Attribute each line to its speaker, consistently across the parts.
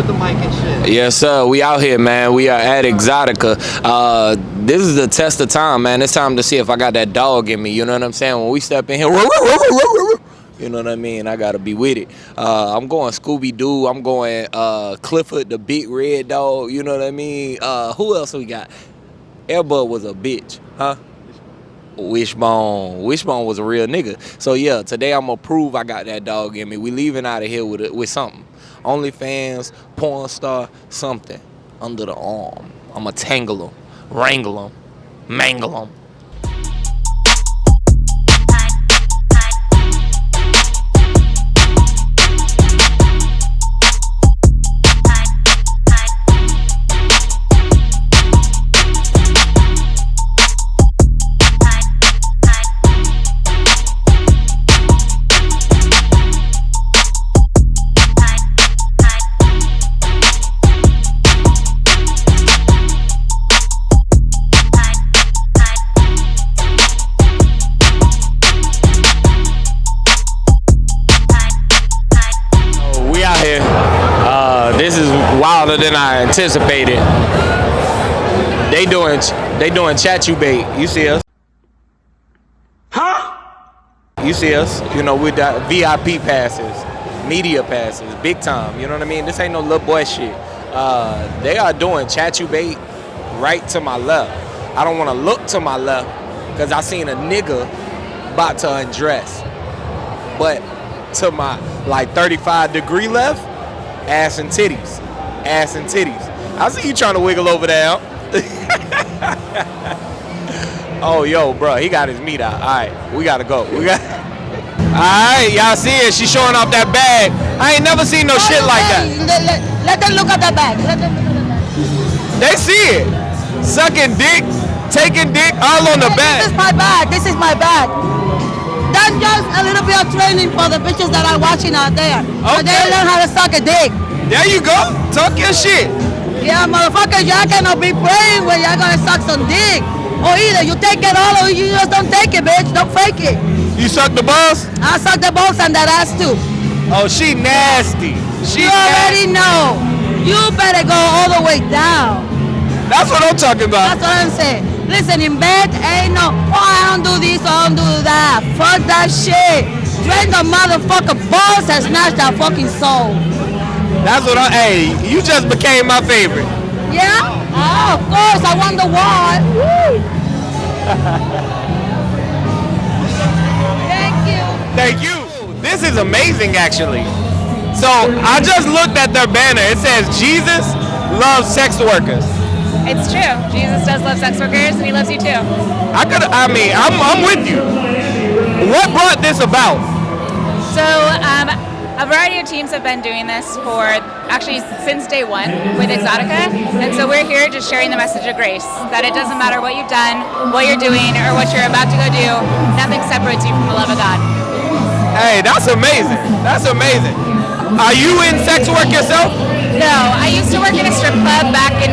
Speaker 1: with the mic and shit.
Speaker 2: Yes, sir. We out here, man. We are at Exotica. Uh, this is the test of time, man. It's time to see if I got that dog in me. You know what I'm saying? When we step in here, you know what I mean? I gotta be with it. Uh, I'm going Scooby Doo. I'm going uh, Clifford the Big Red Dog. You know what I mean? Uh, who else we got? Airbud was a bitch, huh? Wishbone. Wishbone was a real nigga. So yeah, today I'm gonna prove I got that dog in me. We leaving out of here with it, with something. OnlyFans, porn star, something under the arm. I'ma tangle them, wrangle them, mangle them. Than I anticipated. They doing they doing Chaturbate. You see us? Huh? You see us? You know with the VIP passes, media passes, big time. You know what I mean? This ain't no little boy shit. Uh, they are doing Chaturbate right to my left. I don't want to look to my left because I seen a nigga about to undress. But to my like 35 degree left, ass and titties, ass and titties. I see you trying to wiggle over there. oh, yo, bro, he got his meat out. All right, we gotta go. We got. All right, y'all see it? She showing off that bag. I ain't never seen no shit like that.
Speaker 3: Let, let, let them look at the bag. Let them look at the bag.
Speaker 2: They see it. Sucking dick, taking dick, all on the bag.
Speaker 3: This is my bag. This is my bag. That's just a little bit of training for the bitches that are watching out there. So they learn how to suck a dick.
Speaker 2: There you go. Talk your shit.
Speaker 3: Yeah, motherfuckers, y'all cannot be praying when y'all gonna suck some dick. Or either you take it all or you just don't take it, bitch. Don't fake it.
Speaker 2: You suck the balls?
Speaker 3: I suck the balls and that ass too.
Speaker 2: Oh, she nasty. She
Speaker 3: You already know. You better go all the way down.
Speaker 2: That's what I'm talking about.
Speaker 3: That's what I'm saying. Listen, in bed ain't no, oh, I don't do this, I don't do that. Fuck that shit. Drain the motherfucker balls and snatch that fucking soul.
Speaker 2: That's what I. Hey, you just became my favorite.
Speaker 3: Yeah? Oh, of course, I won the war. Thank you.
Speaker 2: Thank you. This is amazing, actually. So I just looked at their banner. It says Jesus loves sex workers.
Speaker 4: It's true. Jesus does love sex workers, and he loves you too.
Speaker 2: I could. I mean, I'm, I'm with you. What brought this about?
Speaker 4: So, um, a variety of teams have been doing this for actually since day one with Exotica, and so we're here just sharing the message of grace that it doesn't matter what you've done, what you're doing, or what you're about to go do. Nothing separates you from the love of God.
Speaker 2: Hey, that's amazing. That's amazing. Are you in sex work yourself?
Speaker 4: No, I used to work in a strip club back in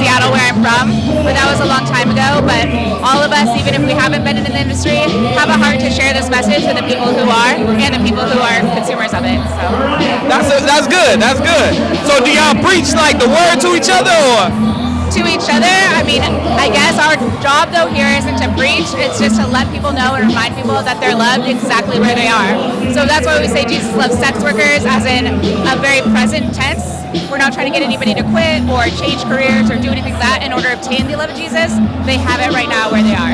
Speaker 4: Seattle, where I'm from, but that was a long time ago. But all of us, even if we haven't been in the industry, have a heart to share this message with the people who are and the people who are consumers of it. So.
Speaker 2: That's that's good. That's good. So do y'all preach like the word to each other, or?
Speaker 4: To each other. I mean, I guess our job though here isn't to preach, it's just to let people know and remind people that they're loved exactly where they are. So that's why we say Jesus loves sex workers as in a very present tense. We're not trying to get anybody to quit or change careers or do anything like that in order to obtain the love of Jesus. They have it right now where they are.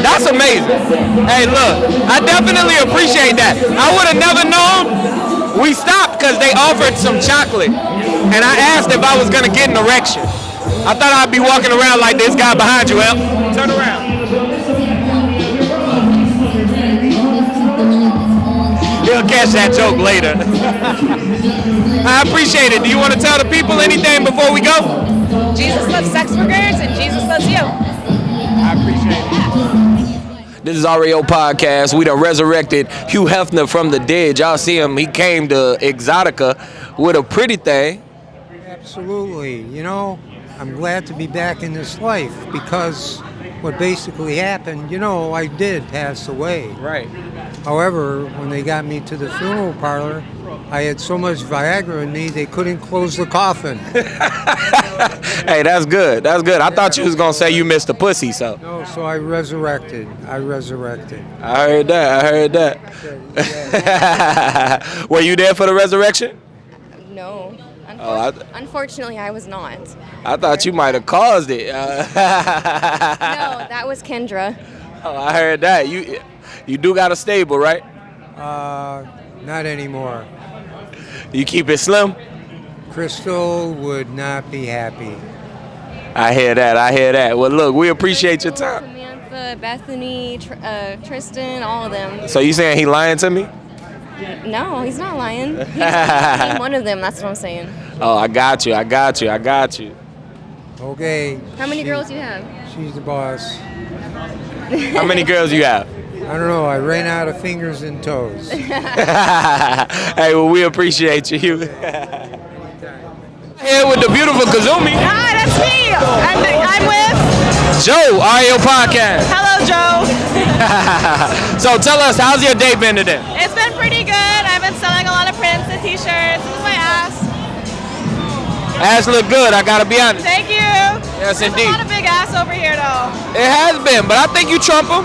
Speaker 2: That's amazing. Hey, look, I definitely appreciate that. I would have never known. We stopped because they offered some chocolate, and I asked if I was gonna get an erection. I thought I'd be walking around like this guy behind you, El. Turn around. He'll catch that joke later. I appreciate it. Do you want to tell the people anything before we go?
Speaker 4: Jesus loves sex workers and Jesus loves you.
Speaker 2: I appreciate it. This is REO Podcast. We done resurrected Hugh Hefner from the dead. Y'all see him. He came to Exotica with a pretty thing.
Speaker 5: Absolutely. You know, I'm glad to be back in this life because
Speaker 1: what basically happened, you know, I did pass away.
Speaker 2: Right.
Speaker 1: However, when they got me to the funeral parlor, I had so much Viagra in me they couldn't close the coffin.
Speaker 2: Hey, that's good. That's good. I thought you was gonna say you missed the pussy, so
Speaker 1: No, so I resurrected. I resurrected.
Speaker 2: I heard that. I heard that. Were you there for the resurrection?
Speaker 5: No.
Speaker 2: Oh, I-
Speaker 5: Unfortunately, I was not. no,
Speaker 2: I thought you might have caused it. Uh,
Speaker 5: that was Kendra.
Speaker 2: oh, I heard that. You you do got a stable, right?
Speaker 1: Uh, not anymore.
Speaker 2: You keep it slim.
Speaker 1: Crystal would not be happy.
Speaker 2: I hear that. I hear that. Well, look, we appreciate your time.
Speaker 5: Samantha, Bethany, Tr- uh, Tristan, all of them.
Speaker 2: So you saying he lying to me?
Speaker 5: No, he's not lying. He's name one of them. That's what I'm saying.
Speaker 2: Oh, I got you. I got you. I got you.
Speaker 1: Okay.
Speaker 5: How many
Speaker 1: she-
Speaker 5: girls do you have?
Speaker 1: She's the boss.
Speaker 2: How many girls you have?
Speaker 1: I don't know. I ran out of fingers and toes.
Speaker 2: hey, well, we appreciate you. Here with the beautiful Kazumi.
Speaker 6: Hi, that's me. I'm, I'm with.
Speaker 2: Joe, RAO Podcast.
Speaker 6: Hello, Joe.
Speaker 2: so tell us, how's your day been today?
Speaker 6: It's been pretty good. I've been selling a lot of prints and T-shirts. This is my ass.
Speaker 2: Ass look good, I gotta be honest.
Speaker 6: Thank you.
Speaker 2: Yes,
Speaker 6: There's
Speaker 2: indeed.
Speaker 6: a lot of big ass over here, though.
Speaker 2: It has been, but I think you trump them.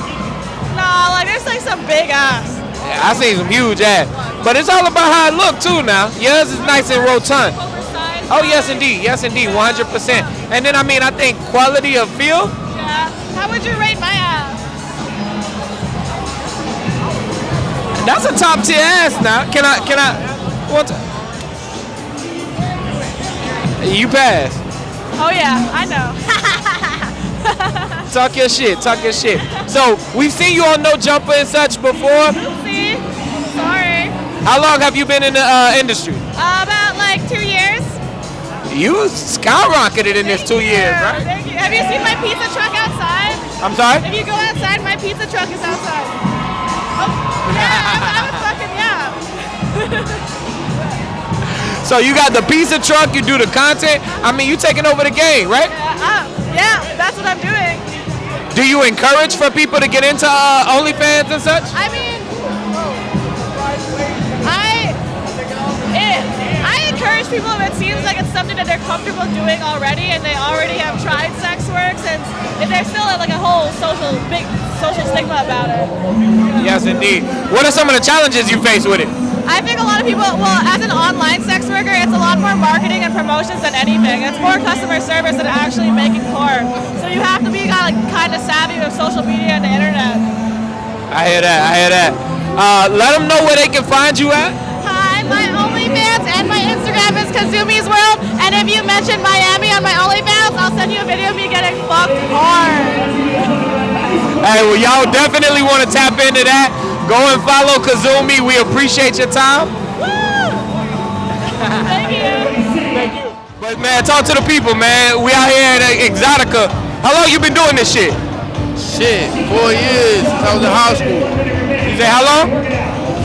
Speaker 6: No, like there's like some big ass.
Speaker 2: I seen some huge ass. But it's all about how it look too now. Yours is nice and rotund. Oh yes indeed, yes indeed, 100%. And then I mean I think quality of feel,
Speaker 6: Yeah. How would you rate my ass?
Speaker 2: that's a top tier ass now. Can I, can I, what? You pass.
Speaker 6: Oh yeah, I know.
Speaker 2: Talk your shit, talk your shit. So we've seen you on No Jumper and such before.
Speaker 6: See? Sorry.
Speaker 2: How long have you been in the uh, industry?
Speaker 6: Uh,
Speaker 2: You skyrocketed in this
Speaker 6: Thank
Speaker 2: two
Speaker 6: you.
Speaker 2: years, right?
Speaker 6: Thank you. Have you seen my pizza truck outside?
Speaker 2: I'm sorry?
Speaker 6: If you go outside, my pizza truck is outside. Oh, yeah, I'm, I'm a fucking yeah.
Speaker 2: So you got the pizza truck, you do the content. I mean, you taking over the game, right?
Speaker 6: Yeah, uh, yeah, that's what I'm doing.
Speaker 2: Do you encourage for people to get into uh, OnlyFans and such?
Speaker 6: I mean, Encourage people it seems like it's something that they're comfortable doing already and they already have tried sex work since if there's still like a whole social, big social stigma about it.
Speaker 2: Yes, indeed. What are some of the challenges you face with it?
Speaker 6: I think a lot of people, well, as an online sex worker, it's a lot more marketing and promotions than anything. It's more customer service than actually making porn. So you have to be kind of, kind of savvy with social media and the internet.
Speaker 2: I hear that. I hear that. Uh, let them know where they can find you at.
Speaker 6: Hi, OnlyFans and my Instagram is Kazumi's World. And if you mention Miami on my OnlyFans, I'll send you a video of me getting fucked hard.
Speaker 2: Hey, well, y'all definitely want to tap into that. Go and follow Kazumi. We appreciate your time.
Speaker 6: Thank you. Thank you.
Speaker 2: But man, talk to the people, man. We out here at Exotica. How long you been doing this shit?
Speaker 7: Shit, four years since I was in high school.
Speaker 2: You say how long?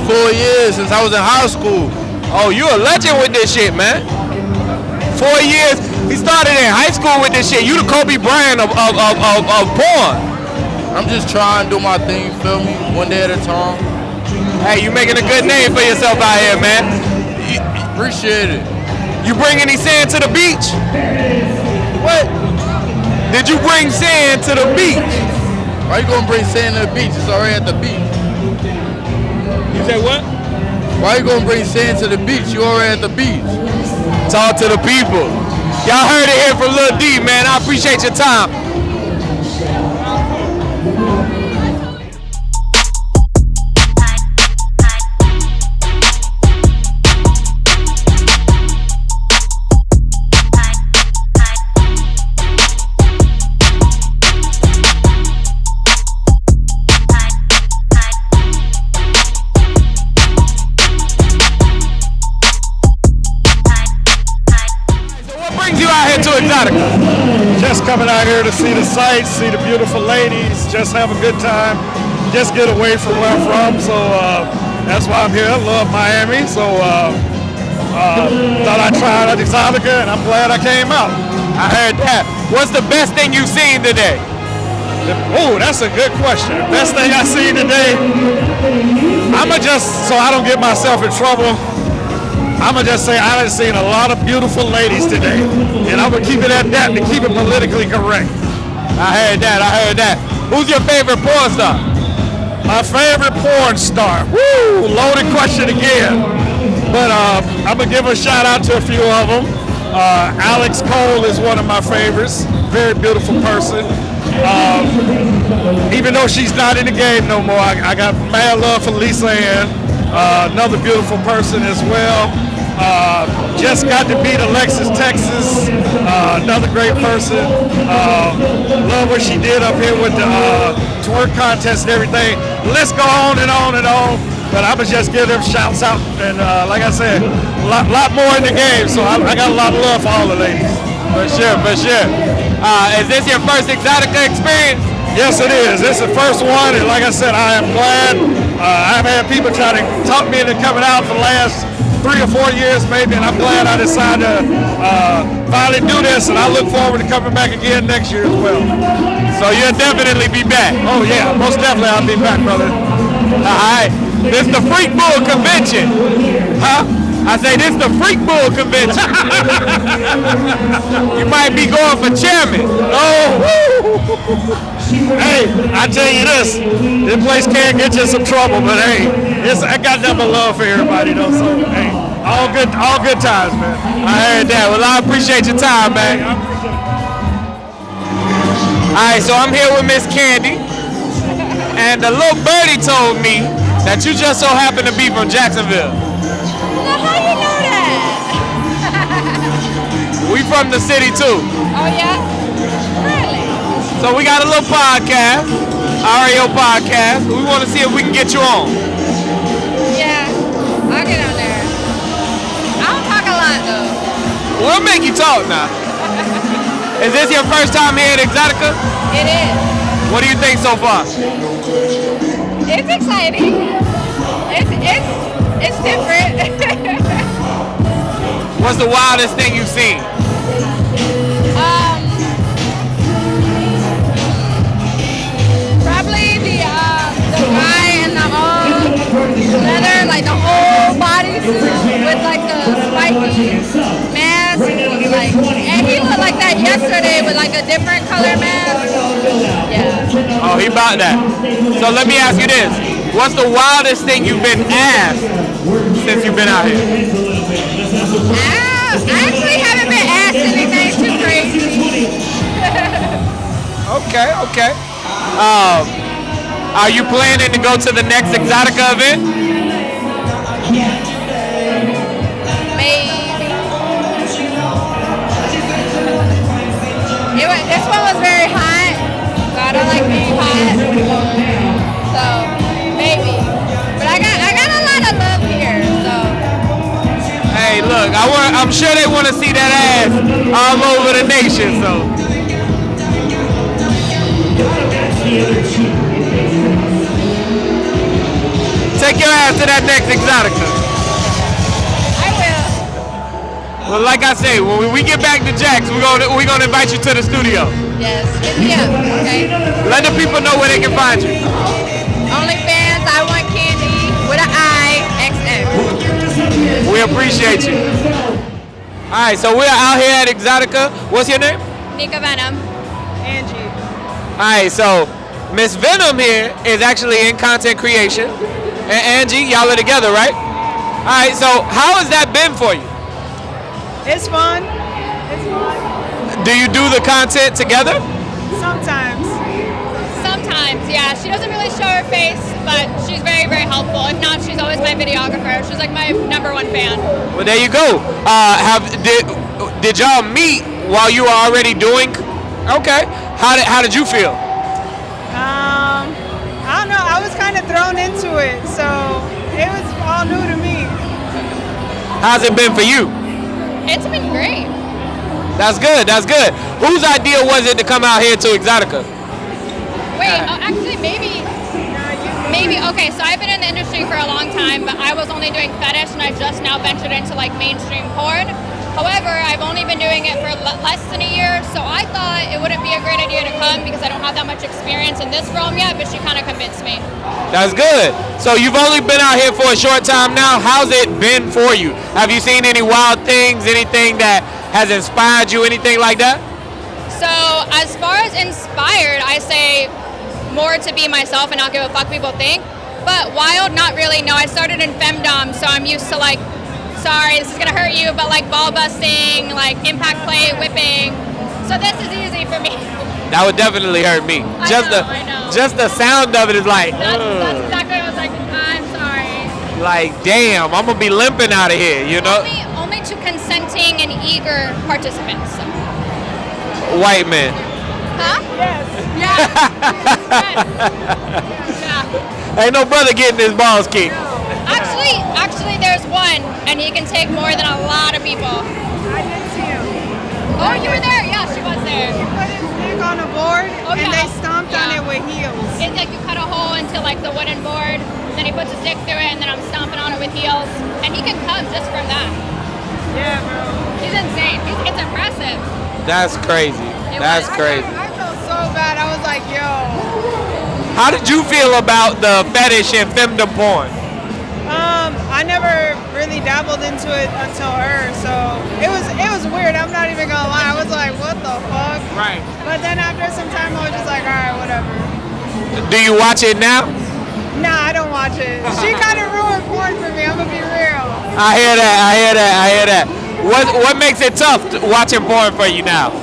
Speaker 7: Four years since I was in high school.
Speaker 2: Oh, you a legend with this shit, man. Four years. He started in high school with this shit. You the Kobe Bryant of, of, of, of, of porn.
Speaker 7: I'm just trying to do my thing, feel me? One day at a time.
Speaker 2: Hey, you making a good name for yourself out here, man. You,
Speaker 7: Appreciate it.
Speaker 2: you bring any sand to the beach? What? Did you bring sand to the beach?
Speaker 7: Why you gonna bring sand to the beach? It's already at the beach.
Speaker 2: You say what?
Speaker 7: Why you gonna bring sand to the beach? You already at the beach.
Speaker 2: Talk to the people. Y'all heard it here from Lil D, man. I appreciate your time. Out here to
Speaker 8: see the sights, see the beautiful ladies, just have a good time, just get away from where I'm from. So uh, that's why I'm here. I love Miami. So uh, uh, thought I'd try out Exotica, and I'm glad I came out.
Speaker 2: I heard that. What's the best thing you've seen today?
Speaker 8: Oh, that's a good question. The best thing I seen today, I'ma just so I don't get myself in trouble. I'ma just say I done seen a lot of beautiful ladies today, and I'm gonna keep it at that to keep it politically correct.
Speaker 2: I heard that. I heard that. Who's your favorite porn star?
Speaker 8: My favorite porn star. Woo! Loaded question again. But uh, I'm gonna give a shout out to a few of them. Uh, Alex Coal is one of my favorites. Very beautiful person. Um, even though she's not in the game no more, I, I got mad love for Lisa Ann. Uh, another beautiful person as well. Uh, just got to beat Alexis Texas, uh, another great person. Uh, love what she did up here with the uh, twerk contest and everything. Let's go on and on and on. But I would just give them shouts out, and uh, like I said, a lot, lot more in the game. So I, I got a lot of love for all the ladies.
Speaker 2: For sure, for sure. Uh, is this your first Exotica experience?
Speaker 8: Yes, it is. This is the first one, and like I said, I am glad. Uh, I've had people try to talk me into coming out for the last three or four years, maybe, and I'm glad I decided to uh, finally do this, and I look forward to coming back again next year as well.
Speaker 2: So you'll definitely be back.
Speaker 8: Oh yeah, most definitely I'll be back, brother.
Speaker 2: All right. This the Freak Bull Convention. Huh? I say this is the Freak Bull Convention. you might be going for chairman.
Speaker 8: Oh, hey, I tell you this, this place can get you in some trouble, but hey, it's, I got nothing but love for everybody though. So hey, all good, all good times, man.
Speaker 2: I heard that. Well, I appreciate your time, man. All right, so I'm here with Miss Candy, and the little birdie told me that you just so happen to be from Jacksonville.
Speaker 9: Now, how you know that?
Speaker 2: We from the city too.
Speaker 9: Oh, yeah?
Speaker 2: So we got a little podcast, RAO podcast. We want to see if we can get you on.
Speaker 9: Yeah. I'll get on there. I don't talk a lot, though.
Speaker 2: We'll make you talk now. Is this your first time here at Exotica?
Speaker 9: It is.
Speaker 2: What do you think so far?
Speaker 9: It's exciting. It's, it's, it's different.
Speaker 2: What's the wildest thing you've seen?
Speaker 9: Leather, like the whole bodysuit with like the spiky mask. Like, and he looked like that yesterday with like a different color mask. Yeah.
Speaker 2: Oh, he bought that. So let me ask you this. What's the wildest thing you've been asked since you've been out here?
Speaker 9: I actually haven't been asked anything too crazy.
Speaker 2: Okay, okay. Um, are you planning to go to the next Exotica event?
Speaker 9: Maybe. It was, this one was very hot. So I don't like being hot. So maybe. But I got I got a lot of love here. So
Speaker 2: Hey, look, I want. I'm sure they want to see that ass all over the nation. So. Take your ass to that next Exotica.
Speaker 9: I will.
Speaker 2: Well, like I say, when we- get back to Jack's, we're gonna we're gonna invite you to the studio.
Speaker 9: Yes. Hit me up. Okay.
Speaker 2: Let the people know where they can find you.
Speaker 9: OnlyFans. I want candy with an I. XM.
Speaker 2: We appreciate you. All right, so we're out here at Exotica. What's your name?
Speaker 9: Nika Venom.
Speaker 6: Angie.
Speaker 2: All right, so Miss Venom here is actually in content creation, and Angie, y'all are together, right? All right, so how has that been for you?
Speaker 6: It's fun. It's fun.
Speaker 2: Do you do the content together?
Speaker 6: Sometimes.
Speaker 9: Sometimes, yeah. She doesn't really show her face, but she's very, very helpful. If not, she's always my videographer. She's like my number one fan.
Speaker 2: Well, there you go. Uh, have did did y'all meet while you were already doing? Okay. How did how did you feel?
Speaker 6: I don't know. I was kind of thrown into it, so it was all new to me.
Speaker 2: How's it been for you?
Speaker 9: It's been great.
Speaker 2: That's good. That's good. Whose idea was it to come out here to Exotica?
Speaker 9: Wait, oh, actually, maybe, maybe. Okay, so I've been in the industry for a long time, but I was only doing fetish, and I just now ventured into like mainstream porn. However, I've only been doing it for le- less than a year, so I thought it wouldn't be a great idea to come because I don't have that much experience in this realm yet, but she kind of convinced me.
Speaker 2: That's good. So you've only been out here for a short time now. How's it been for you? Have you seen any wild things? Anything that has inspired you? Anything like that?
Speaker 9: So, as far as inspired, I say more to be myself and not give a fuck people think. But wild, not really. No, I started in femdom, so I'm used to like, sorry, this is gonna hurt you, but like ball busting, like impact play, whipping. So this is easy for me.
Speaker 2: That would definitely hurt me.
Speaker 9: I
Speaker 2: just
Speaker 9: know,
Speaker 2: the
Speaker 9: I know.
Speaker 2: just the sound of it is like,
Speaker 9: That's, that's exactly what I was like. I'm sorry.
Speaker 2: like damn, I'm gonna be limping out of here. You know,
Speaker 9: Only, only to consenting and eager participants.
Speaker 2: white men.
Speaker 9: Huh? Yes. Yeah.
Speaker 2: Ain't no brother getting his balls kicked.
Speaker 9: Actually, actually, there's one, and he can take more than a lot of people.
Speaker 10: I did see him.
Speaker 9: Oh, you were there? Yeah, she was there.
Speaker 10: He put his dick on a board
Speaker 9: Oh,
Speaker 10: and
Speaker 9: yeah.
Speaker 10: they stomped on it with heels.
Speaker 9: It's like you cut a hole into like the wooden board, then he puts his dick through it, and then I'm stomping on it with heels, and he can come just from that.
Speaker 10: Yeah, bro.
Speaker 9: He's insane. He's, it's impressive.
Speaker 2: That's crazy.
Speaker 9: It
Speaker 2: That's
Speaker 9: was.
Speaker 2: crazy.
Speaker 10: I felt so bad. I was like, yo.
Speaker 2: How did you feel about the fetish and femdom porn?
Speaker 10: I never really dabbled into it until her, so it was it was weird. I'm not even gonna lie. I was like, what the fuck?
Speaker 2: Right.
Speaker 10: But then after some time, I was just like, all right, whatever.
Speaker 2: Do you watch it now?
Speaker 10: Nah, I don't watch it. She kind of ruined porn for me. I'm gonna be real.
Speaker 2: I hear that. I hear that. I hear that. What what makes it tough to watching porn for you now?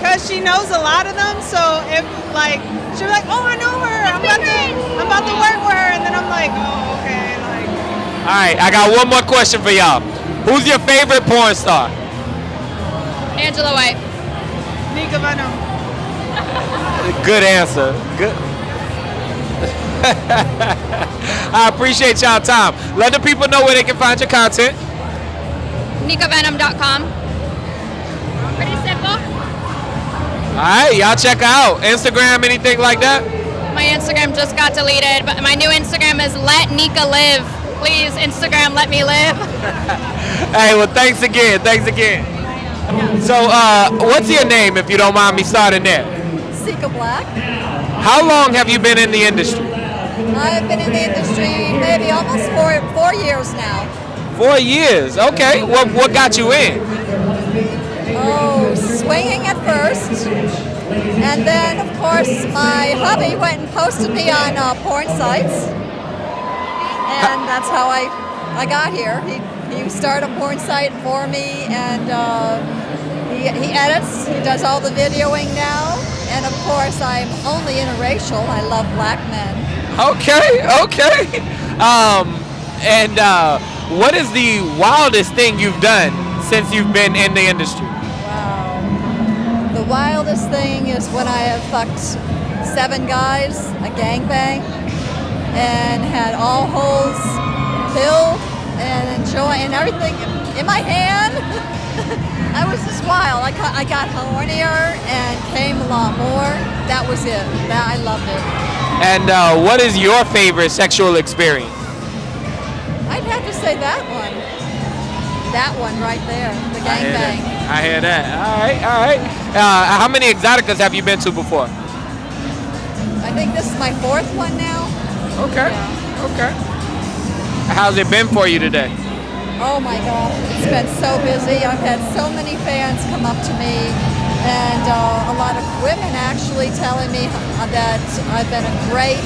Speaker 10: Cause she knows a lot of them, so if like she'll be like, oh, I know her. I'm about to I'm about to work with her, and then I'm like, oh, like
Speaker 2: All right, I got one more question for y'all. Who's your favorite porn star?
Speaker 9: Angela White.
Speaker 10: Nika Venom.
Speaker 2: Good answer. Good. I appreciate y'all time. Let the people know where they can find your content.
Speaker 9: NikaVenom.com. Pretty simple.
Speaker 2: All right, y'all check out. Instagram, anything like that?
Speaker 9: My Instagram just got deleted, but my new Instagram is Let Nika Live. Please, Instagram, let me live.
Speaker 2: Hey, well, thanks again. Thanks again. So, uh, what's your name, if you don't mind me starting there?
Speaker 11: Seka Black.
Speaker 2: How long have you been in the industry?
Speaker 11: I've been in the industry maybe almost four four years now.
Speaker 2: Four years. Okay. What what got you in?
Speaker 11: Oh, swinging at first, and then of course my hubby went and posted me on uh, porn sites, and that's how I I got here. He he started a porn site for me, and uh, he he edits. He does all the videoing now, and of course I'm only interracial. I love black men.
Speaker 2: Okay. Okay. Um, and uh, what is the wildest thing you've done since you've been in the industry?
Speaker 11: Wow. The wildest thing is when I have fucked seven guys, a gangbang, and had all holes filled and enjoy and everything in my hand. I was just wild. I got, I got hornier and came a lot more. That was it. That I loved it.
Speaker 2: And uh, what is your favorite sexual experience?
Speaker 11: I'd have to say that one. That one right there, the gangbang.
Speaker 2: I hear that. All right. All right. Uh, how many exoticas have you been to before?
Speaker 11: I think this is my fourth one now.
Speaker 2: Okay. Okay. How's it been for you today?
Speaker 11: Oh my God, it's been so busy. I've had so many fans come up to me, and uh, a lot of women actually telling me that I've been a great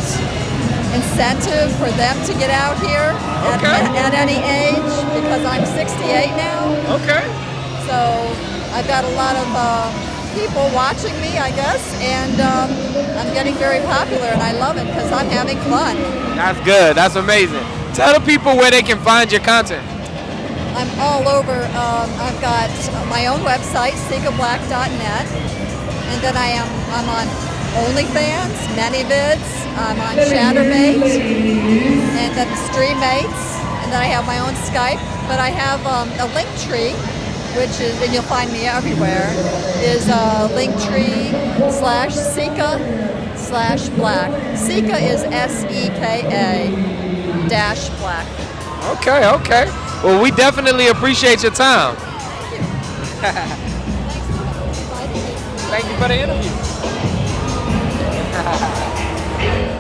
Speaker 11: incentive for them to get out here at,
Speaker 2: Okay.
Speaker 11: at, at any age because I'm 68 now.
Speaker 2: Okay.
Speaker 11: So I've got a lot of uh, people watching me, I guess, and um, I'm getting very popular, and I love it because I'm having fun.
Speaker 2: That's good. That's amazing. Tell the people where they can find your content.
Speaker 11: I'm all over. Um, I've got my own website, SekaBlack.net, and then I am I'm on OnlyFans, ManyVids, I'm on Chaturbate, and then StreamMates, and then I have my own Skype. But I have um, a link tree, which is, and you'll find me everywhere, is uh, Linktree slash Seka slash Black. Seka is S E K A dash Black.
Speaker 2: Okay. Okay. Well, we definitely appreciate your time. Thank you.
Speaker 12: Thank you
Speaker 2: for the interview.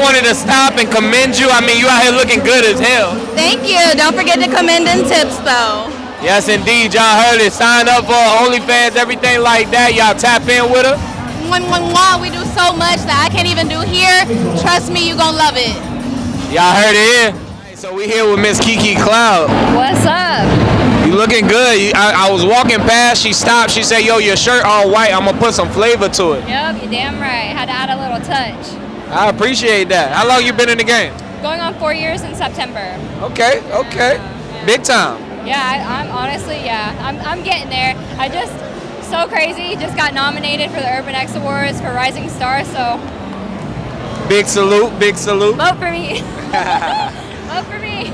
Speaker 2: wanted to stop and commend you. I mean, you out here looking good as hell.
Speaker 12: Thank you. Don't forget to commend in tips, though.
Speaker 2: Yes, indeed. Y'all heard it. Sign up for OnlyFans, everything like that. Y'all tap in with her.
Speaker 12: Mwah, mwah, mwah. We do so much that I can't even do here. Trust me, you gonna love it.
Speaker 2: Y'all heard it here. Hey, So we here with Miss Kiki Cloud.
Speaker 9: What's up?
Speaker 2: You looking good. You- I, I was walking past. She stopped. She said, "Yo, your shirt all white. I'm gonna put some flavor to it."
Speaker 9: Yep, you're damn right. Had to add a little touch.
Speaker 2: I appreciate that. How long you been in the game?
Speaker 9: Going on four years in September.
Speaker 2: Okay, okay, big time.
Speaker 9: Yeah, I, I'm honestly, yeah, I'm, I'm getting there. I just, so crazy, just got nominated for the Urban X Awards for Rising Star, so
Speaker 2: Big salute, big salute.
Speaker 9: vote for me. vote for me.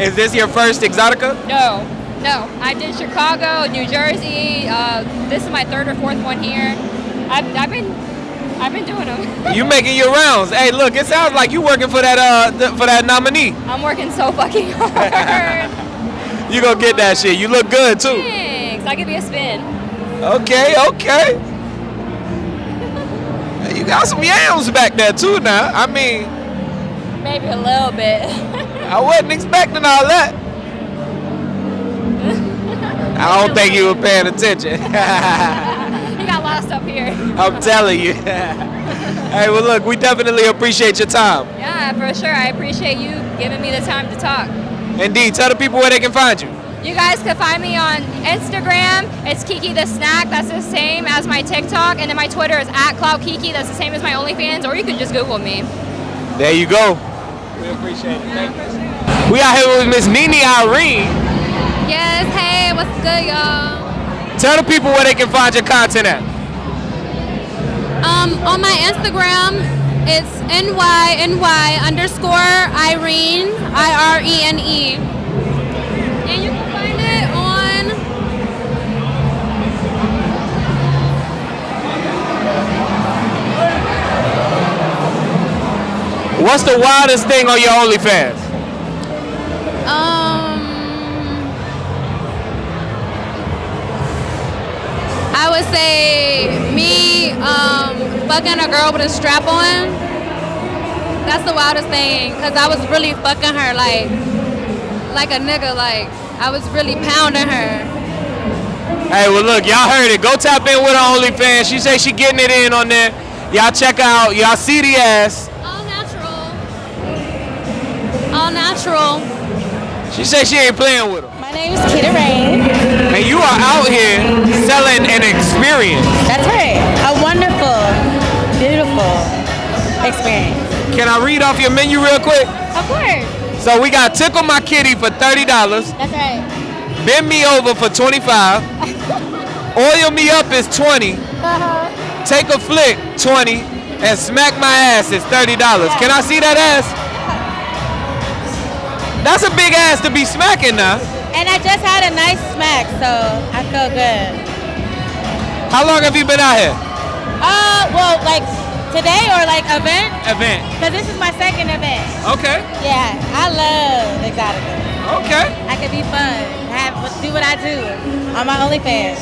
Speaker 2: Is this your first Exotica?
Speaker 9: no, no. I did Chicago, New Jersey. Uh, this is my third or fourth one here. I've, I've been, I've been doing them.
Speaker 2: You making your rounds. Hey, look, it sounds like you working for that uh for that nominee.
Speaker 9: I'm working so fucking hard.
Speaker 2: You gonna get that shit. You look good too.
Speaker 9: Thanks. I give be a spin.
Speaker 2: Okay, okay. You got some yams back there too now. I mean,
Speaker 9: Maybe a little bit.
Speaker 2: I wasn't expecting all that. I don't think you were paying attention.
Speaker 9: You up here.
Speaker 2: I'm telling you. hey, well, look, we definitely appreciate your time.
Speaker 9: Yeah, for sure. I appreciate you giving me the time to talk.
Speaker 2: Indeed, tell the people where they can find you.
Speaker 9: You guys can find me on Instagram. It's Kiki the Snack. That's the same as my TikTok. And then my Twitter is at Cloud Kiki. That's the same as my OnlyFans. Or you can just Google me.
Speaker 2: There you go. We appreciate it. Thank you. We out here with Miss Nini Irene.
Speaker 9: Yes. Hey, what's good, y'all?
Speaker 2: Tell the people where they can find your content at.
Speaker 13: Um, on my Instagram, it's NYNY underscore Irene, I R E N E. And you can find it on
Speaker 2: What's the wildest thing on your OnlyFans?
Speaker 13: Um, I would say me um, fucking a girl with a strap on. That's the wildest thing, cause I was really fucking her like, like a nigga. Like I was really pounding her.
Speaker 2: Hey, well, look, y'all heard it. Go tap in with her OnlyFans. She say she getting it in on there. Y'all check out. Y'all see the ass.
Speaker 13: All natural. All natural.
Speaker 2: She say she ain't playing with her.
Speaker 14: My name is Kita Reign.
Speaker 2: And you are out here selling an experience.
Speaker 14: That's right. Experience.
Speaker 2: Can I read off your menu real quick?
Speaker 14: Of course.
Speaker 2: So we got Tickle My Kitty for $30.
Speaker 14: That's right.
Speaker 2: Bend Me Over for 25 Oil Me Up is 20
Speaker 14: Uh-huh.
Speaker 2: Take a Flick, 20 And Smack My Ass is $30. Can I see that ass? That's a big ass to be smacking now.
Speaker 14: And I just had a nice smack, so I feel good.
Speaker 2: How long have you been out here?
Speaker 14: Uh, well, like today or like event?
Speaker 2: Event.
Speaker 14: Because this is my second event.
Speaker 2: Okay.
Speaker 14: Yeah, I love Exotica.
Speaker 2: Okay.
Speaker 14: I can be fun, have do what I do on my OnlyFans.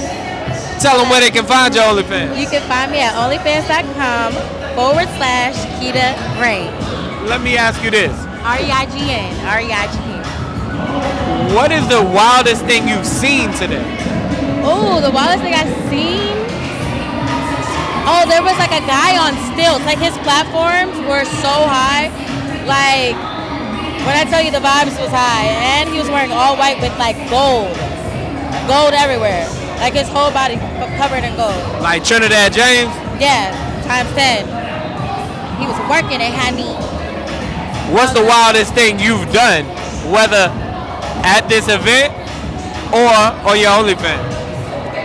Speaker 2: Tell them where they can find your OnlyFans.
Speaker 14: You can find me at OnlyFans.com forward slash Kita Reign.
Speaker 2: Let me ask you this.
Speaker 14: R E I G N. R E I G N.
Speaker 2: What is the wildest thing you've seen today?
Speaker 14: Oh, the wildest thing I've seen. Oh, there was like a guy on stilts. Like his platforms were so high. Like when I tell you the vibes was high, and he was wearing all white with like gold, gold everywhere. Like his whole body covered in gold.
Speaker 2: Like Trinidad James.
Speaker 14: Yeah, times ten. He was working it, honey.
Speaker 2: What's the wildest thing you've done, whether at this event or on your OnlyFans?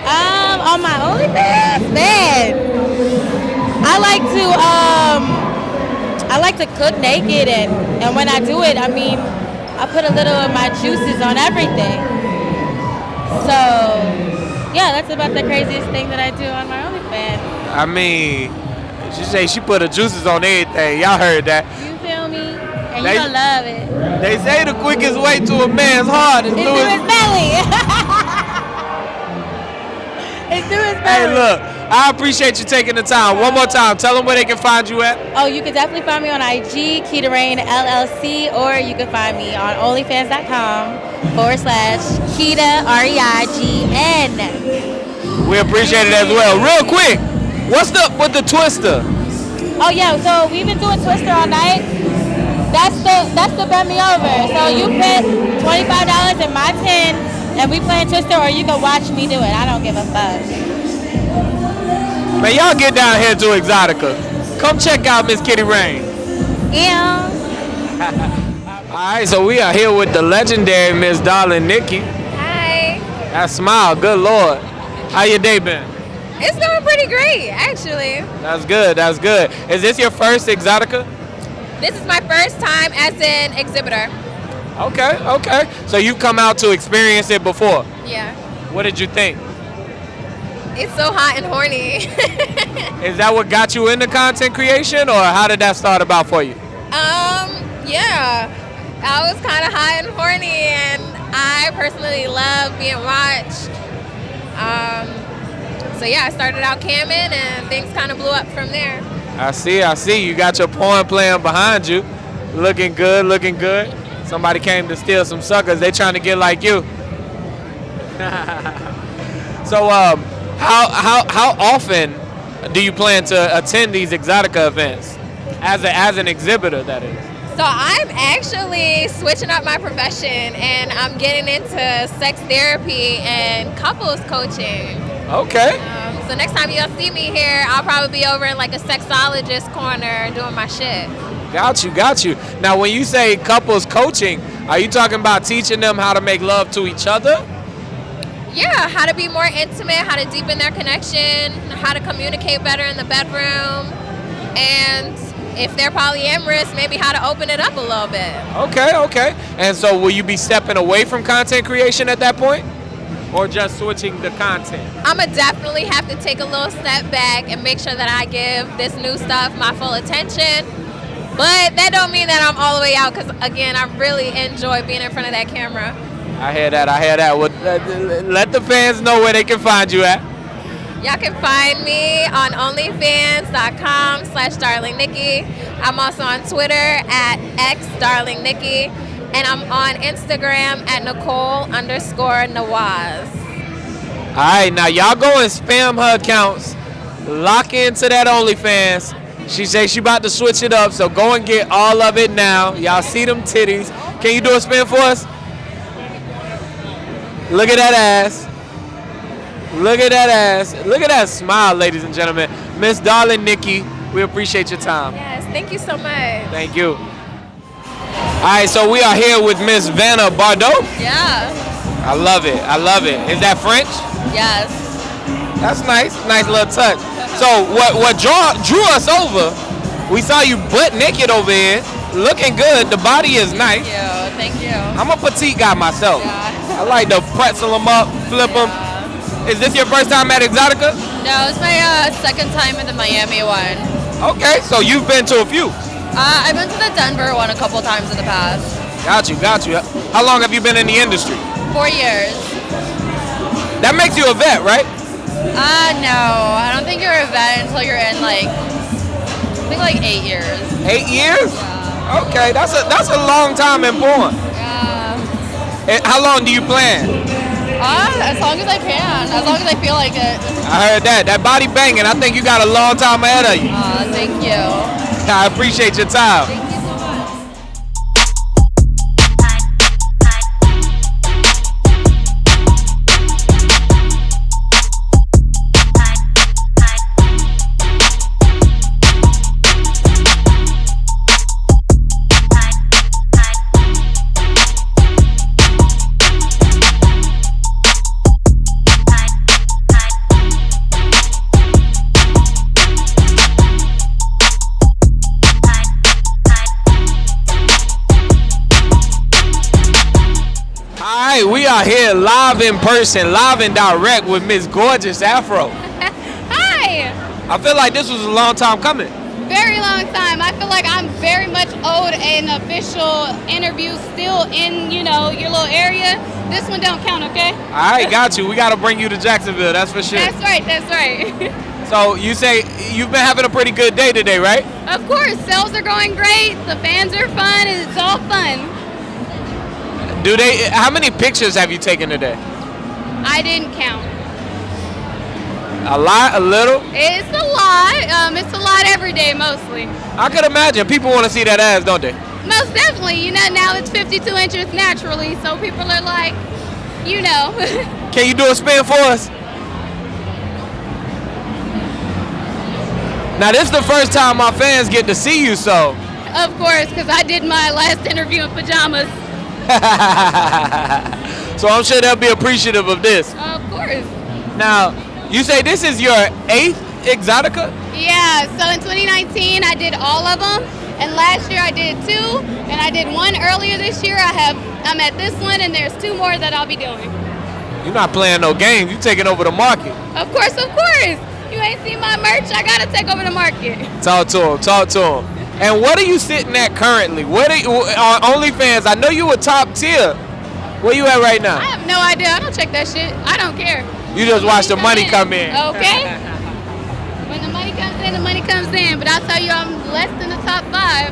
Speaker 14: Um, on my OnlyFans, man. I like to um, I like to cook naked, and and when I do it, I mean, I put a little of my juices on everything. So, yeah, that's about the craziest thing that I do on my OnlyFans.
Speaker 2: I mean, she say she put her juices on everything. Y'all heard that.
Speaker 14: You feel me? And
Speaker 2: They-
Speaker 14: you gonna love it.
Speaker 2: They say the quickest way to a man's heart is through his
Speaker 14: belly. it's through his
Speaker 2: Hey, look, I appreciate you taking the time. One more time, tell them where they can find you at.
Speaker 14: Oh, you can definitely find me on IG, Keita Reign LLC, or you can find me on OnlyFans.com forward slash Keita R E I G N.
Speaker 2: We appreciate it as well. Real quick, what's up with the twister?
Speaker 14: Oh yeah, so we've been doing Twister all night. That's the that's the bend me over. So you put twenty five dollars in my ten, and we playing Twister, or you can watch me do it. I don't give a fuck.
Speaker 2: Man, y'all get down here to Exotica. Come check out Miss Kitty Reign.
Speaker 14: Yeah.
Speaker 2: All right, so we are here with the legendary Miss Darling Nikki.
Speaker 15: Hi.
Speaker 2: That smile, good lord. How your day been?
Speaker 15: It's going pretty great, actually.
Speaker 2: That's good. That's good. Is this your first Exotica?
Speaker 15: This is my first time as an exhibitor.
Speaker 2: Okay, okay. So you come out to experience it before.
Speaker 15: Yeah.
Speaker 2: What did you think?
Speaker 15: It's so hot and horny.
Speaker 2: Is that what got you into content creation, or how did that start about for you?
Speaker 15: um, yeah. I was kind of hot and horny, and I personally love being watched. Um, so yeah, I started out camming, and things kind of blew up from there.
Speaker 2: I see, I see. You got your porn playing behind you. Looking good, looking good. Somebody came to steal some suckers. They trying to get like you. so, um, how how how often do you plan to attend these Exotica events? As a, as an exhibitor, that is.
Speaker 15: So I'm actually switching up my profession, and I'm getting into sex therapy and couples coaching.
Speaker 2: Okay.
Speaker 15: Um, so next time y'all see me here, I'll probably be over in like a sexologist corner doing my shit.
Speaker 2: Got you, got you. Now, when you say couples coaching, are you talking about teaching them how to make love to each other?
Speaker 15: Yeah, how to be more intimate, how to deepen their connection, how to communicate better in the bedroom, and if they're polyamorous, maybe how to open it up a little bit.
Speaker 2: Okay, okay. And so, will you be stepping away from content creation at that point, or just switching the content?
Speaker 15: I'ma definitely have to take a little step back and make sure that I give this new stuff my full attention. But that don't mean that I'm all the way out because again, I really enjoy being in front of that camera.
Speaker 2: I hear that. I hear that. Well, let, let the fans know where they can find you at.
Speaker 15: Y'all can find me on onlyfans.com slash darlingnikki. I'm also on Twitter at xdarlingnikki. And I'm on Instagram at Nicole underscore Nawaz.
Speaker 2: All right, now y'all go and spam her accounts. Lock into that OnlyFans. She say she about to switch it up, so go and get all of it now. Y'all see them titties. Can you do a spin for us? Look at that ass. Look at that ass. Look at that smile, ladies and gentlemen. Miss Darling Nikki, we appreciate your time.
Speaker 15: Yes, thank you so much.
Speaker 2: Thank you. All right, so we are here with Miss Vanna Bardot.
Speaker 16: Yeah.
Speaker 2: I love it. I love it. Is that French?
Speaker 16: Yes.
Speaker 2: That's nice. Nice little touch. So what what draw, drew us over? We saw you butt naked over here, looking good. The body is nice.
Speaker 16: Thank you. Thank you.
Speaker 2: I'm a petite guy myself. I like to pretzel them up, flip them. Is this your first time at Exotica?
Speaker 16: No, it's my uh, second time at the Miami one.
Speaker 2: Okay, so you've been to a few.
Speaker 16: Uh, I've been to the Denver one a couple times in the past.
Speaker 2: Got you, got you. How long have you been in the industry?
Speaker 16: Four years.
Speaker 2: That makes you a vet, right?
Speaker 16: Uh, no. I don't think you're a vet until you're in like, I think like eight years.
Speaker 2: Eight years? Okay, that's a that's a long time in porn.
Speaker 16: Yeah.
Speaker 2: How long do you plan?
Speaker 16: Uh, as long as I can. As long as I feel like it.
Speaker 2: I heard that. That body banging. I think you got a long time ahead of you.
Speaker 16: Uh, thank you.
Speaker 2: I appreciate your time. Are here live in person, live and direct with Miss Gorgeous Afro.
Speaker 12: Hi.
Speaker 2: I feel like this was a long time coming.
Speaker 12: Very long time. I feel like I'm very much owed an official interview still in, you know, your little area. This one don't count, okay?
Speaker 2: All right, got you. We got to bring you to Jacksonville. That's for sure.
Speaker 12: That's right, that's right.
Speaker 2: So you say you've been having a pretty good day today, right?
Speaker 12: of course, sales are going great. The fans are fun. and It's all fun.
Speaker 2: Do they? How many pictures have you taken today?
Speaker 12: I didn't count.
Speaker 2: A lot, a little.
Speaker 12: It's a lot. Um, it's a lot every day, mostly.
Speaker 2: I could imagine people want to see that ass, don't they?
Speaker 12: Most definitely. You know, now it's 52 inches naturally, so people are like, you know.
Speaker 2: Can you do a spin for us? Now this is the first time my fans get to see you, so
Speaker 12: of course, because I did my last interview in pajamas.
Speaker 2: so I'm sure they'll be appreciative of this.
Speaker 12: Of course.
Speaker 2: Now, you say this is your eighth Exotica?
Speaker 12: Yeah, so in 2019 I did all of them, and last year I did two, and I did one earlier this year. I have I'm at this one, and there's two more that I'll be doing.
Speaker 2: You're not playing no games. You're taking over the market.
Speaker 12: Of course, of course. You ain't seen my merch. I gotta take over the market.
Speaker 2: Talk to him. Talk to him. And what are you sitting at currently? What are you, on OnlyFans? I know you were top tier. Where you at right now?
Speaker 12: I have no idea. I don't check that shit. I don't care.
Speaker 2: You just watch the money come in.
Speaker 12: Okay. when the money comes in, the money comes in. But I'll tell you, I'm less than the top five.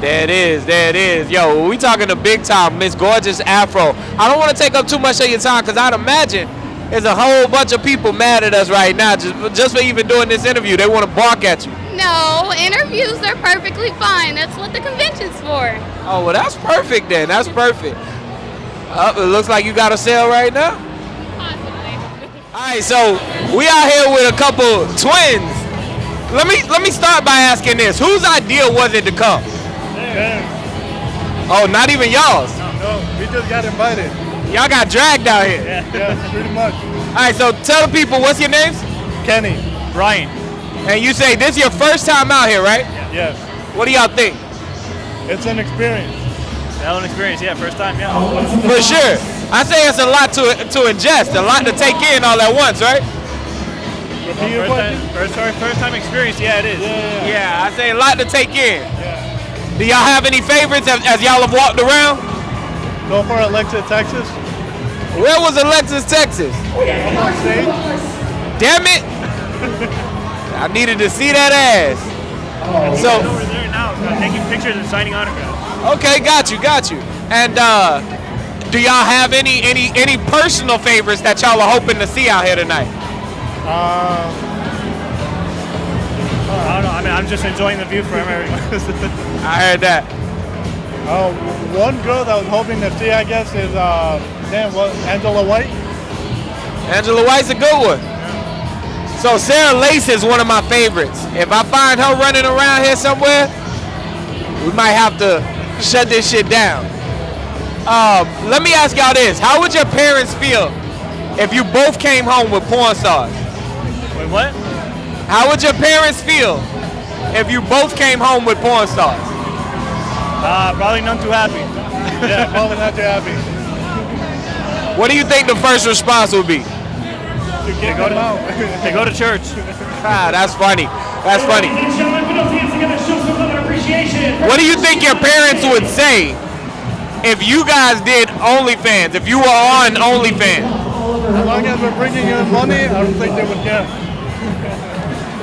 Speaker 2: There it is. There it is. Yo, we talking the big time, Miss Gorgeous Afro. I don't want to take up too much of your time because I'd imagine there's a whole bunch of people mad at us right now just, just for even doing this interview. They want to bark at you.
Speaker 12: No, interviews are perfectly fine. That's what the convention's for.
Speaker 2: Oh, well, that's perfect then. That's perfect. Uh, it looks like you got a sale right now. Possibly. All right, so we out here with a couple twins. Let me let me start by asking this: Whose idea was it to come? Oh, not even y'all's.
Speaker 17: No, we just got invited.
Speaker 2: Y'all got dragged out here.
Speaker 17: Yeah, yeah pretty much.
Speaker 2: All right, so tell the people what's your names?
Speaker 17: Kenny.
Speaker 2: Brian. And you say this is your first time out here, right?
Speaker 17: Yes.
Speaker 2: What do y'all think?
Speaker 17: It's an experience.
Speaker 18: Hell an experience, yeah, first time, yeah.
Speaker 2: For sure. I say it's a lot to to ingest, a lot to take in all at once, right?
Speaker 18: Well, first, time, first, first, first time experience, yeah, it is.
Speaker 2: Yeah, Yeah. I say a lot to take in. Yeah. Do y'all have any favorites as, as y'all have walked around?
Speaker 17: Go for Alexis, Texas.
Speaker 2: Where was Alexis, Texas?
Speaker 17: On.
Speaker 2: Damn it! I needed to see that ass.
Speaker 18: So over there now, taking pictures and signing autographs.
Speaker 2: Okay, got you, got you. And uh, do y'all have any any any personal favorites that y'all are hoping to see out here tonight?
Speaker 17: Um,
Speaker 18: I don't know. I mean, I'm just enjoying the view from everyone.
Speaker 2: I heard that.
Speaker 17: Uh, one girl that I was hoping to see, I guess, is uh, damn, what, Angela White.
Speaker 2: Angela White's a good one. So Sarah Lace is one of my favorites. If I find her running around here somewhere, we might have to shut this shit down. Um, let me ask y'all this: How would your parents feel if you both came home with porn stars?
Speaker 18: Wait, what?
Speaker 2: How would your parents feel if you both came home with porn stars?
Speaker 18: Uh, probably none too happy.
Speaker 17: yeah, probably not too happy.
Speaker 2: What do you think the first response would be?
Speaker 18: They go, to, they go to church.
Speaker 2: Ah, that's funny. That's funny. What do you think your parents would say if you guys did OnlyFans? If you were on OnlyFans?
Speaker 17: As long as we're bringing in money, I don't think they would care.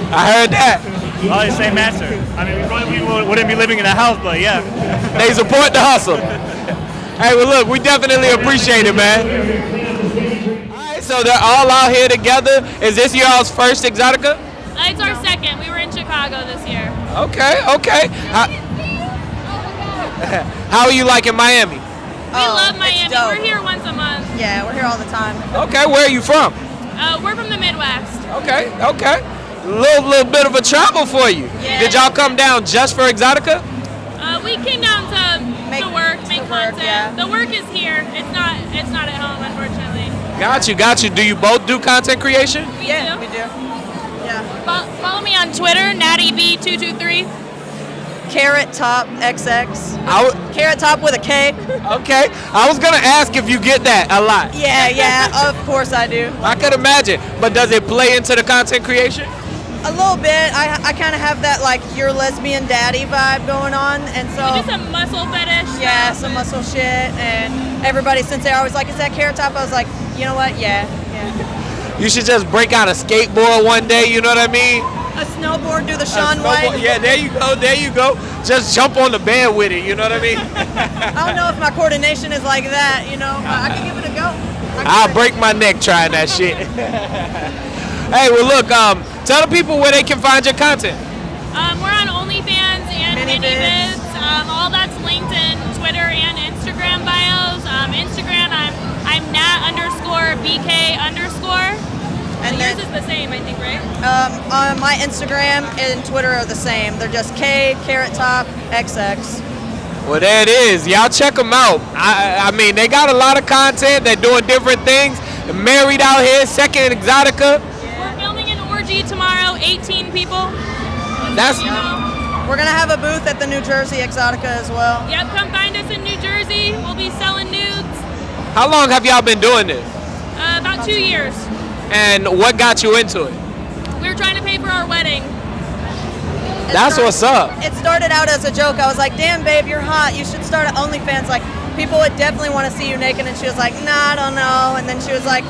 Speaker 2: I heard that.
Speaker 18: Probably the same answer. I mean, we probably wouldn't be living in a house, but yeah.
Speaker 2: They support the hustle. Hey, well, look, we definitely appreciate it, man. All right, so they're all out here together. Is this y'all's first Exotica?
Speaker 19: Uh, it's our second. We were in Chicago this year.
Speaker 2: Okay, okay. How, how are you liking Miami?
Speaker 19: We love Miami. We're here once a month.
Speaker 11: Yeah, we're here all the time.
Speaker 2: Okay, where are you from?
Speaker 19: Uh, we're from the Midwest.
Speaker 2: Okay, okay. Little little bit of a travel for you.
Speaker 19: Yeah.
Speaker 2: Did y'all come down just for Exotica?
Speaker 19: Uh, we came down to, to work, make content. The work is here. It's not. It's not at home, unfortunately.
Speaker 2: Got you, got you. Do you both do content creation?
Speaker 19: We
Speaker 11: yeah,
Speaker 19: do.
Speaker 11: we do. Yeah.
Speaker 19: Fo- follow me on Twitter, nattyb223.
Speaker 11: Carrot Top XX.
Speaker 2: I w-
Speaker 11: Carrot Top with a K.
Speaker 2: Okay. I was gonna ask if you get that a lot.
Speaker 11: Yeah, yeah, of course I do.
Speaker 2: I could imagine. But does it play into the content creation?
Speaker 11: A little bit. I, I kind of have that like your lesbian daddy vibe going on, and so
Speaker 19: Just a muscle fetish.
Speaker 11: yeah, some muscle shit, and everybody since they're always like, "Is that Carrot Top?" I was like, you know what? Yeah, yeah.
Speaker 2: You should just break out a skateboard one day, you know what I mean?
Speaker 11: A snowboard, do the
Speaker 2: A Shaun
Speaker 11: White.
Speaker 2: Yeah, there you go, there you go. Just jump on the bed with it, you know what I mean?
Speaker 11: I don't know if my coordination is like that, you know, but I can give it a go.
Speaker 2: I'll break my neck trying that shit. hey, well look, um, tell the people where they can find your content.
Speaker 19: Um, we're on OnlyFans and ManyVids. Um, all that's linked in Twitter and Instagram bios. Um, Instagram, I'm I'm Nat underscore BK underscore.
Speaker 11: And
Speaker 19: And yours is the same, I think, right?
Speaker 11: Um, on my Instagram and Twitter are the same. They're just K Carrot Top XX.
Speaker 2: Well, there it is. Y'all check them out. I, I mean, they got a lot of content. They're doing different things. They're married out here, second Exotica.
Speaker 19: We're filming an orgy tomorrow, 18 people.
Speaker 2: That's
Speaker 11: We're gonna have a booth at the New Jersey Exotica as well.
Speaker 19: Yep, come find us in New Jersey. We'll be selling nudes.
Speaker 2: how long have y'all been doing this?
Speaker 19: Uh, about two years.
Speaker 2: And what got you into it?
Speaker 19: We were trying to pay for our wedding.
Speaker 2: That's what's up.
Speaker 11: It started out as a joke. I was like, "Damn, babe, you're hot. You should start an OnlyFans." Like, people would definitely want to see you naked, and she was like, "Nah, I don't know." And then she was like,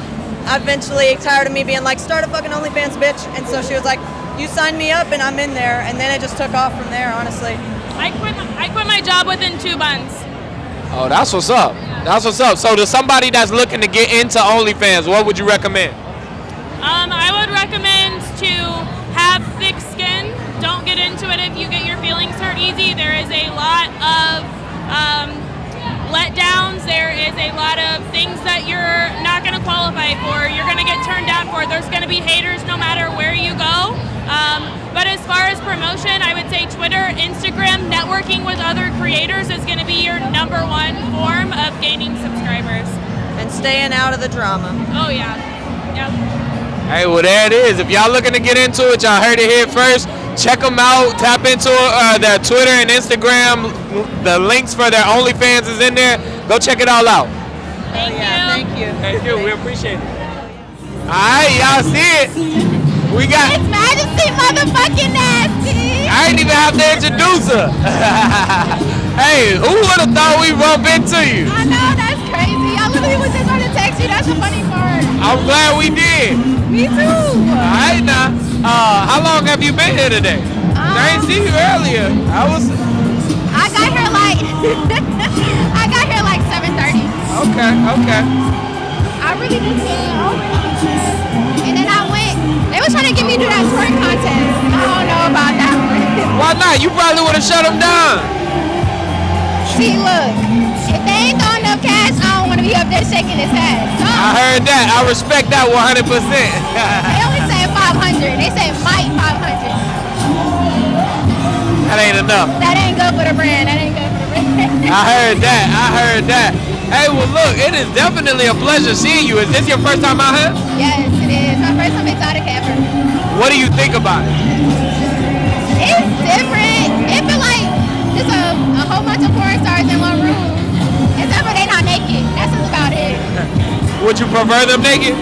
Speaker 11: eventually tired of me being like, "Start a fucking OnlyFans, bitch." And so she was like, "You signed me up, and I'm in there." And then it just took off from there, honestly.
Speaker 19: I quit. My, I quit my job within two months.
Speaker 2: Oh, that's what's up. That's what's up. So, to somebody that's looking to get into OnlyFans, what would you recommend?
Speaker 19: Um, I would recommend to have thick skin. Don't get into it if you get your feelings hurt easy. There is a lot of um, letdowns. There is a lot of things that you're not going to qualify for. You're going to get turned down for. There's going to be haters no matter where you go. Um, but as far as promotion, I would say Twitter, Instagram, networking with other creators is going to be your number one form of gaining subscribers.
Speaker 11: And staying out of the drama.
Speaker 19: Oh yeah, yeah.
Speaker 2: Hey, well, there it is. If y'all looking to get into it, y'all heard it here first. Check them out. Tap into uh, their Twitter and Instagram. The links for their OnlyFans is in there. Go check it all out.
Speaker 19: Thank you.
Speaker 11: Thank you.
Speaker 2: Thank you. We appreciate it. All right, y'all see it. We got.
Speaker 12: It's Majesty motherfucking nasty.
Speaker 2: I ain't even have to introduce her. hey, who would have thought we bump into you?
Speaker 12: I know that's crazy. I literally was just going to text you. That's the funny part.
Speaker 2: I'm glad we did.
Speaker 12: Me too.
Speaker 2: All right now. Uh, how long have you been here today? I ain't see you earlier. I was.
Speaker 12: I got here like I got here like 7:30.
Speaker 2: Okay. Okay.
Speaker 12: I really just came and then I went. They was trying to get me to do that twerk contest. I don't know about that one.
Speaker 2: Why not? You probably would have shut them down.
Speaker 12: See, look, if they ain't throwing enough cash, I don't want to be up there shaking his head. So
Speaker 2: I heard that. I respect that 100. percent
Speaker 12: they say 500. They say might 500.
Speaker 2: That ain't enough.
Speaker 12: That ain't good for the brand. That ain't good for the brand.
Speaker 2: I heard that. I heard that. Hey, well, look, it is definitely a pleasure seeing you. Is this your first time out here?
Speaker 12: yes, it is. My first time exotic ever.
Speaker 2: What do you think about it?
Speaker 12: It's different. It feel like just a, a whole bunch of porn stars in one room. Except for they not naked. That's just about it.
Speaker 2: Would you prefer them naked?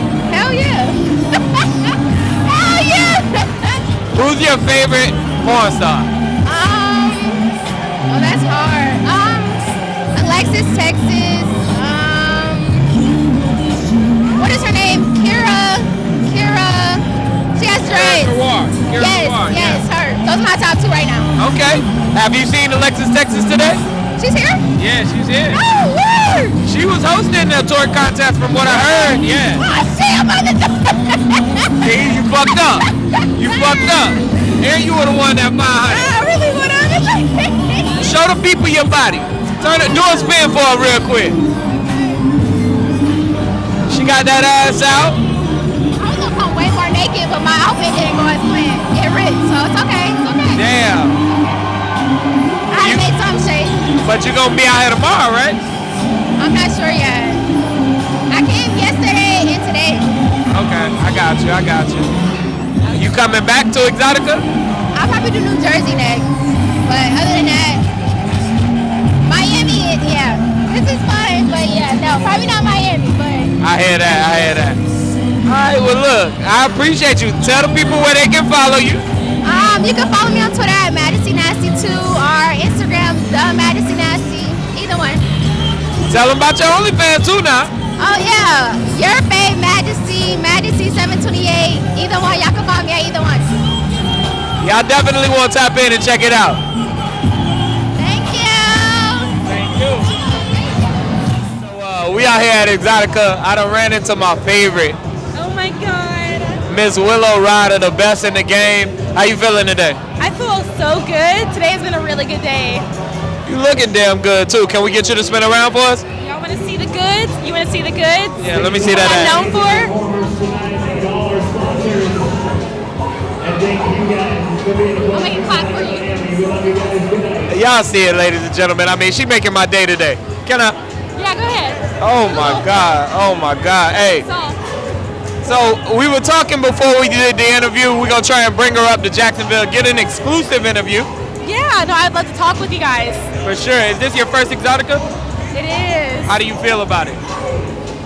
Speaker 2: Who's your favorite porn star?
Speaker 12: um, oh, that's hard. Um, Alexis, Texas. Um, what is her name? Kira. Kira. She has dreads.
Speaker 2: Kira
Speaker 12: yes,
Speaker 2: Noir,
Speaker 12: yes, her. Those are my top two right now.
Speaker 2: Okay. Have you seen Alexis Texas today?
Speaker 12: She's here?
Speaker 2: Yeah, she's here.
Speaker 12: Oh, word!
Speaker 2: She was hosting the tour contest from what I heard. Yeah.
Speaker 12: Oh, shit, the
Speaker 2: See, you fucked up. You fucked up. And you were the one that mind
Speaker 12: I really want to.
Speaker 2: Show the people your body. Turn it, do a spin for her real quick. She got that ass out.
Speaker 12: I was gonna come way more naked, but my outfit didn't go as planned. It ripped, so it's okay. It's okay.
Speaker 2: Damn.
Speaker 12: I had to make some shape.
Speaker 2: But you're gonna be out here tomorrow, right?
Speaker 12: I'm not sure yet. I came yesterday and today.
Speaker 2: Okay, I got you. I got you. You coming back to Exotica?
Speaker 12: I'll probably do New Jersey next. But other than that, Miami, yeah. This is fun, but yeah, no, probably not Miami, but.
Speaker 2: I hear that. I hear that. All right, well, look, I appreciate you. Tell the people where they can follow you.
Speaker 12: Um, you can follow me on Twitter at Majesty Nasty 2 or Instagram, uh, the Majesty Nasty, either one.
Speaker 2: Tell them about your OnlyFans too now.
Speaker 12: Oh yeah, your babe Majesty, Majesty 728. Either one, y'all can follow me at either one.
Speaker 2: Y'all definitely want to tap in and check it out.
Speaker 12: Thank you.
Speaker 2: Thank you. So uh, we out here at Exotica. I done ran into my favorite,
Speaker 20: Oh my god.
Speaker 2: Miss Willow Ryder, the best in the game. How you feeling today?
Speaker 20: I feel so good. Today's been a really good day.
Speaker 2: You looking damn good too. Can we get you to spin around for us?
Speaker 20: Y'all want to see the goods? You want to see the goods?
Speaker 2: Yeah, let me see that.
Speaker 20: I'm known for?
Speaker 12: I'll make clap for you.
Speaker 2: Y'all see it, ladies and gentlemen. I mean, she making my day today. Can I?
Speaker 20: Yeah, go ahead.
Speaker 2: Oh my God. Oh my God. Hey. So we were talking before we did the interview. We're gonna try and bring her up to Jacksonville, get an exclusive interview
Speaker 20: Yeah, no, I'd love to talk with you guys.
Speaker 2: for sure. Is this your first Exotica?
Speaker 20: It is.
Speaker 2: How do you feel about it?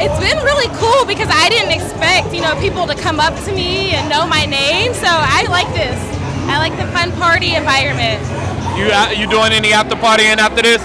Speaker 20: It's been really cool because I didn't expect, you know, people to come up to me and know my name. So I like this. I like the fun party environment.
Speaker 2: You uh, you doing any after partying after this?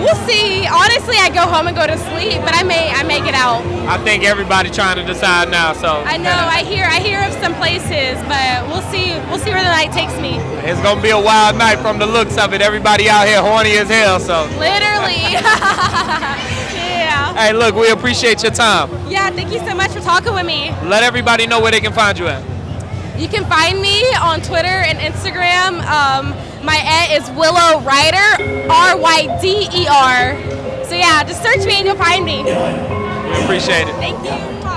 Speaker 20: We'll see. Honestly, I go home and go to sleep, but I may I may get out.
Speaker 2: I think everybody trying to decide now. So
Speaker 20: I know. I hear I hear of some places, but we'll see. We'll see where the night takes me.
Speaker 2: it's gonna be a wild night from the looks of it. Everybody out here horny as hell. So
Speaker 20: Literally. yeah.
Speaker 2: hey, look, we appreciate your time.
Speaker 20: Yeah. Thank you so much for talking with me.
Speaker 2: Let everybody know where they can find you at.
Speaker 20: You can find me on Twitter and Instagram. Um, my at is Willow Ryder, R Y D E R. So yeah, just search me and you'll find me.
Speaker 2: We appreciate it.
Speaker 20: Thank you.